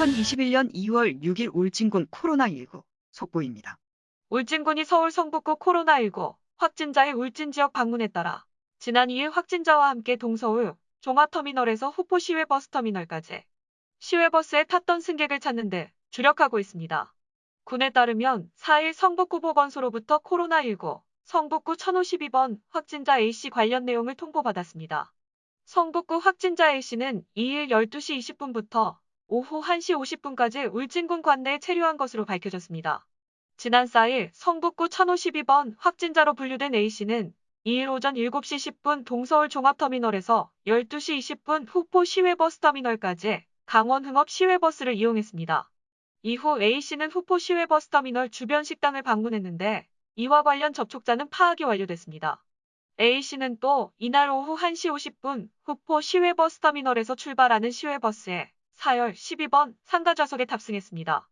2021년 2월 6일 울진군 코로나19 속보입니다. 울진군이 서울 성북구 코로나19 확진자의 울진 지역 방문에 따라 지난 2일 확진자와 함께 동서울 종합터미널에서 후포 시외버스터미널까지 시외버스에 탔던 승객을 찾는 데 주력하고 있습니다. 군에 따르면 4일 성북구 보건소로부터 코로나19 성북구 1052번 확진자 A씨 관련 내용을 통보받았습니다. 성북구 확진자 A씨는 2일 12시 20분부터 오후 1시 50분까지 울진군 관내에 체류한 것으로 밝혀졌습니다. 지난 4일 성북구 1052번 확진자로 분류된 A씨는 2일 오전 7시 10분 동서울 종합터미널에서 12시 20분 후포 시외버스터미널까지 강원 흥업 시외버스를 이용했습니다. 이후 A씨는 후포 시외버스터미널 주변 식당을 방문했는데 이와 관련 접촉자는 파악이 완료됐습니다. A씨는 또 이날 오후 1시 50분 후포 시외버스터미널에서 출발하는 시외버스에 4열 12번 상가 좌석에 탑승했습니다.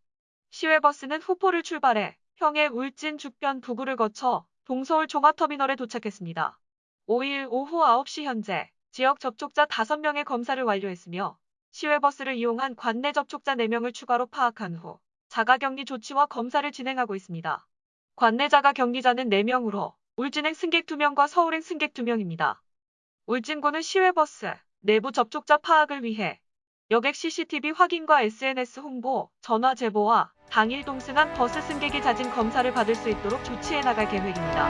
시외버스는 후포를 출발해 평해 울진 주변 부구를 거쳐 동서울 종합터미널에 도착했습니다. 5일 오후 9시 현재 지역 접촉자 5명의 검사를 완료했으며 시외버스를 이용한 관내 접촉자 4명을 추가로 파악한 후 자가격리 조치와 검사를 진행하고 있습니다. 관내 자가격리자는 4명으로 울진행 승객 2명과 서울행 승객 2명입니다. 울진군은 시외버스 내부 접촉자 파악을 위해 여객 CCTV 확인과 SNS 홍보, 전화 제보와 당일 동승한 버스 승객이 자진 검사를 받을 수 있도록 조치해 나갈 계획입니다.